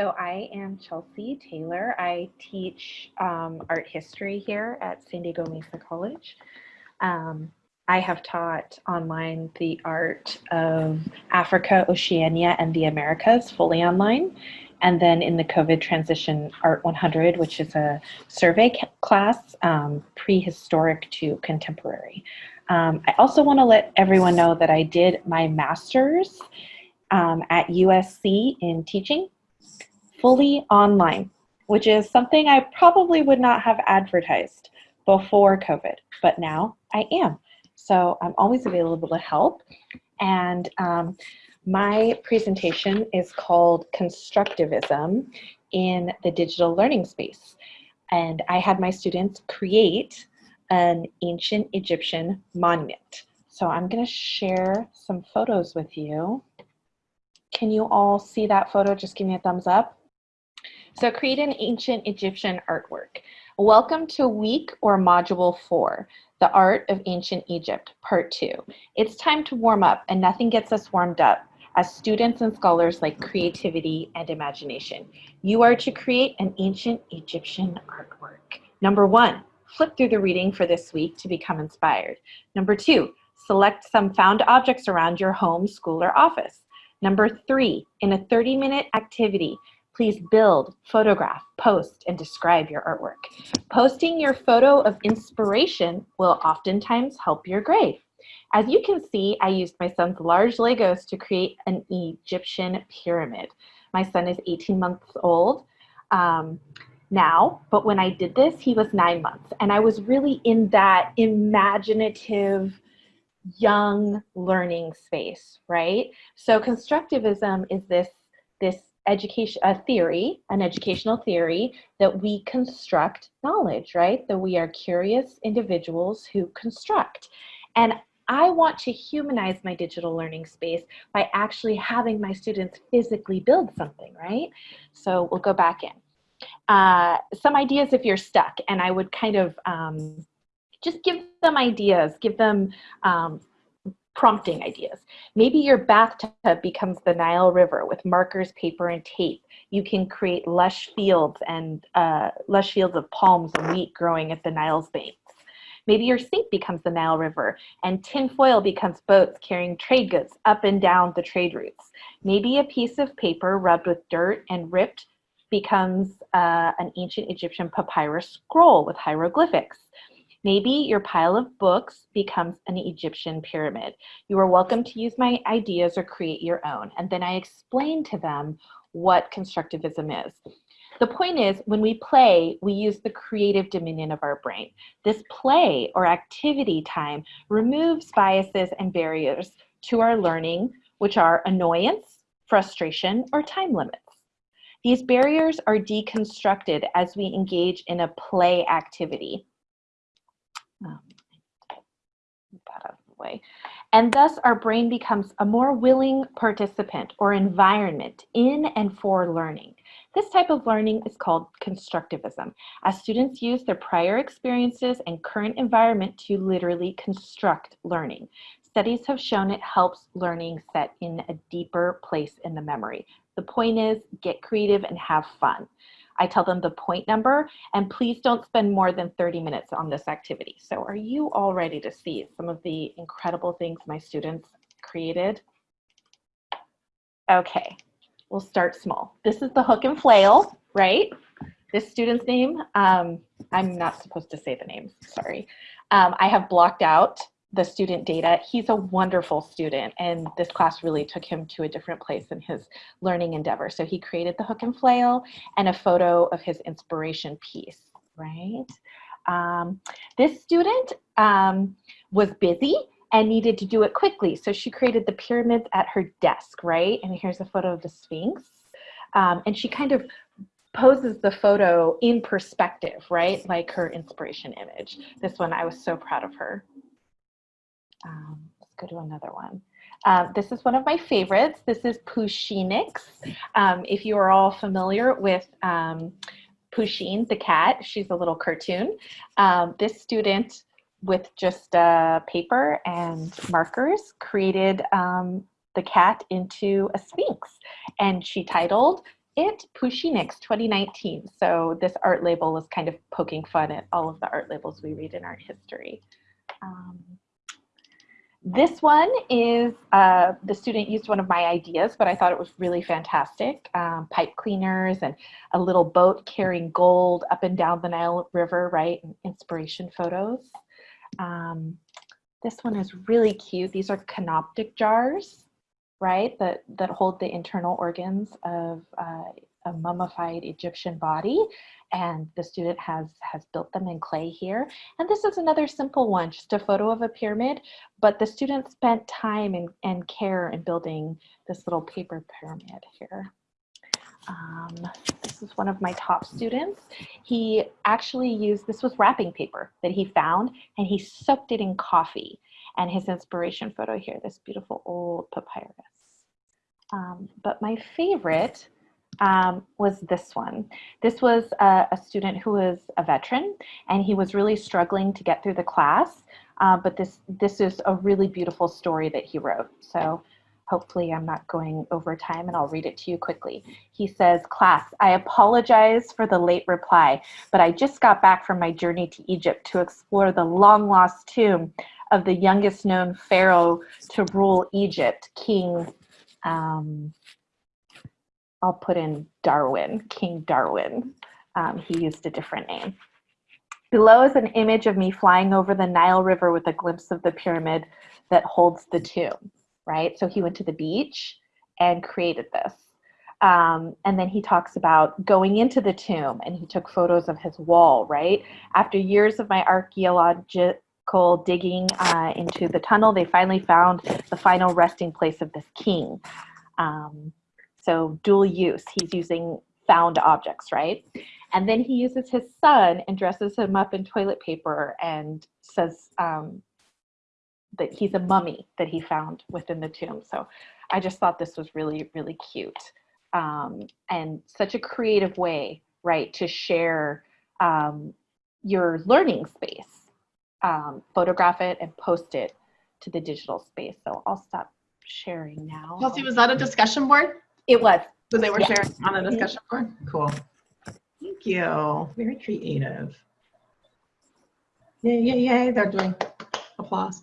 So I am Chelsea Taylor. I teach um, art history here at San Diego Mesa College. Um, I have taught online the art of Africa, Oceania, and the Americas fully online. And then in the COVID transition Art 100, which is a survey class, um, prehistoric to contemporary. Um, I also want to let everyone know that I did my master's um, at USC in teaching fully online, which is something I probably would not have advertised before COVID, but now I am. So I'm always available to help. And um, my presentation is called Constructivism in the Digital Learning Space. And I had my students create an ancient Egyptian monument. So I'm gonna share some photos with you. Can you all see that photo? Just give me a thumbs up. So create an ancient Egyptian artwork. Welcome to week or module four, the art of ancient Egypt, part two. It's time to warm up and nothing gets us warmed up as students and scholars like creativity and imagination. You are to create an ancient Egyptian artwork. Number one, flip through the reading for this week to become inspired. Number two, select some found objects around your home, school, or office. Number three, in a 30 minute activity, please build, photograph, post, and describe your artwork. Posting your photo of inspiration will oftentimes help your grade. As you can see, I used my son's large Legos to create an Egyptian pyramid. My son is 18 months old um, now, but when I did this, he was nine months. And I was really in that imaginative, young learning space, right? So constructivism is this, this education a theory an educational theory that we construct knowledge right that we are curious individuals who construct and I want to humanize my digital learning space by actually having my students physically build something, right? So we'll go back in. Uh, some ideas if you're stuck, and I would kind of um, just give them ideas, give them um, prompting ideas. Maybe your bathtub becomes the Nile River with markers, paper, and tape. You can create lush fields and uh, lush fields of palms and wheat growing at the Nile's banks. Maybe your sink becomes the Nile River and tinfoil becomes boats carrying trade goods up and down the trade routes. Maybe a piece of paper rubbed with dirt and ripped becomes uh, an ancient Egyptian papyrus scroll with hieroglyphics. Maybe your pile of books becomes an Egyptian pyramid. You are welcome to use my ideas or create your own. And then I explain to them what constructivism is. The point is, when we play, we use the creative dominion of our brain. This play or activity time removes biases and barriers to our learning, which are annoyance, frustration, or time limits. These barriers are deconstructed as we engage in a play activity. Um, that out of the way. And thus our brain becomes a more willing participant or environment in and for learning. This type of learning is called constructivism, as students use their prior experiences and current environment to literally construct learning. Studies have shown it helps learning set in a deeper place in the memory. The point is get creative and have fun. I tell them the point number and please don't spend more than 30 minutes on this activity. So are you all ready to see some of the incredible things my students created? Okay, we'll start small. This is the hook and flail, right? This student's name, um, I'm not supposed to say the names, sorry. Um, I have blocked out the student data. He's a wonderful student and this class really took him to a different place in his learning endeavor. So he created the hook and flail and a photo of his inspiration piece, right? Um, this student um, was busy and needed to do it quickly. So she created the pyramids at her desk, right? And here's a photo of the Sphinx. Um, and she kind of poses the photo in perspective, right? Like her inspiration image. This one, I was so proud of her. Um, let's go to another one. Um, this is one of my favorites. This is Pushinix. Um, if you are all familiar with um, Pusheen, the cat, she's a little cartoon. Um, this student with just uh, paper and markers created um, the cat into a sphinx and she titled it Pushinix 2019. So this art label is kind of poking fun at all of the art labels we read in art history. This one is, uh, the student used one of my ideas, but I thought it was really fantastic. Um, pipe cleaners and a little boat carrying gold up and down the Nile River, right? And inspiration photos. Um, this one is really cute. These are canoptic jars, right? That, that hold the internal organs of uh, mummified Egyptian body and the student has has built them in clay here. And this is another simple one just a photo of a pyramid but the student spent time and, and care in building this little paper pyramid here. Um, this is one of my top students. He actually used this was wrapping paper that he found and he soaked it in coffee. And his inspiration photo here this beautiful old papyrus. Um, but my favorite um, was this one. This was a, a, student who was a veteran and he was really struggling to get through the class. Uh, but this, this is a really beautiful story that he wrote. So hopefully I'm not going over time and I'll read it to you quickly. He says, class, I apologize for the late reply, but I just got back from my journey to Egypt to explore the long lost tomb of the youngest known pharaoh to rule Egypt, King um, I'll put in Darwin, King Darwin. Um, he used a different name. Below is an image of me flying over the Nile River with a glimpse of the pyramid that holds the tomb, right? So he went to the beach and created this. Um, and then he talks about going into the tomb and he took photos of his wall, right? After years of my archaeological digging uh, into the tunnel, they finally found the final resting place of this king. Um, so dual use, he's using found objects, right? And then he uses his son and dresses him up in toilet paper and says um, that he's a mummy that he found within the tomb. So I just thought this was really, really cute. Um, and such a creative way, right, to share um, your learning space. Um, photograph it and post it to the digital space. So I'll stop sharing now. Chelsea, was that a discussion board? It was. So they were Yeah. sharing on a discussion board? Mm-hmm. Cool. Thank you. Very creative. Yay, yay, yay. They're doing applause.